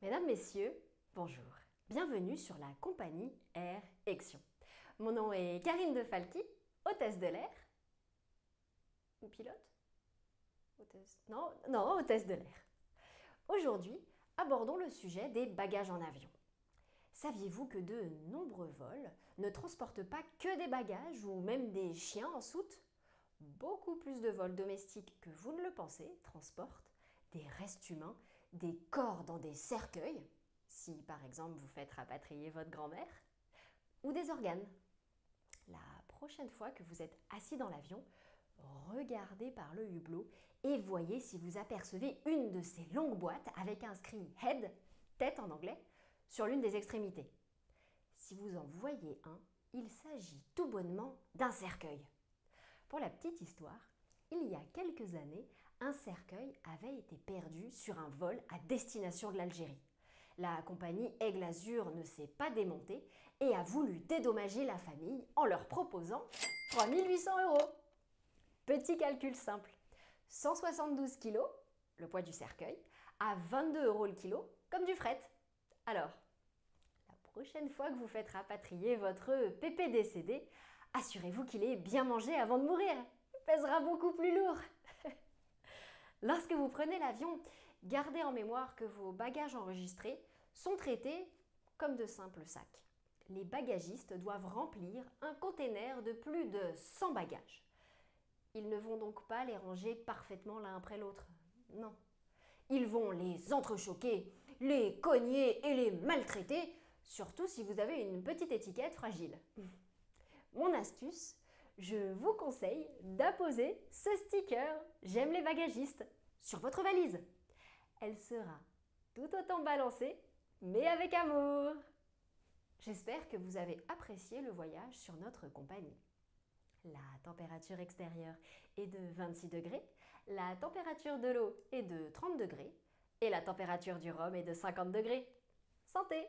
Mesdames, Messieurs, bonjour. Bienvenue sur la compagnie Air Action. Mon nom est Karine De Falqui, hôtesse de l'air. Ou pilote? Hôtesse Non, non, hôtesse de l'air. Aujourd'hui, abordons le sujet des bagages en avion. Saviez-vous que de nombreux vols ne transportent pas que des bagages ou même des chiens en soute? Beaucoup plus de vols domestiques que vous ne le pensez transportent des restes humains, des corps dans des cercueils, si par exemple vous faites rapatrier votre grand-mère, ou des organes. La prochaine fois que vous êtes assis dans l'avion, regardez par le hublot et voyez si vous apercevez une de ces longues boîtes avec inscrit Head, tête en anglais, sur l'une des extrémités. Si vous en voyez un, il s'agit tout bonnement d'un cercueil. Pour la petite histoire, il y a quelques années, un cercueil avait été perdu sur un vol à destination de l'Algérie. La compagnie Aigle Azur ne s'est pas démontée et a voulu dédommager la famille en leur proposant 3800 euros. Petit calcul simple. 172 kg, le poids du cercueil, à 22 euros le kilo, comme du fret. Alors, la prochaine fois que vous faites rapatrier votre pépé décédé, assurez-vous qu'il ait bien mangé avant de mourir pèsera beaucoup plus lourd. Lorsque vous prenez l'avion, gardez en mémoire que vos bagages enregistrés sont traités comme de simples sacs. Les bagagistes doivent remplir un container de plus de 100 bagages. Ils ne vont donc pas les ranger parfaitement l'un après l'autre. Non. Ils vont les entrechoquer, les cogner et les maltraiter, surtout si vous avez une petite étiquette fragile. Mon astuce, je vous conseille d'apposer ce sticker « J'aime les bagagistes » sur votre valise. Elle sera tout autant balancée, mais avec amour. J'espère que vous avez apprécié le voyage sur notre compagnie. La température extérieure est de 26 degrés, la température de l'eau est de 30 degrés et la température du rhum est de 50 degrés. Santé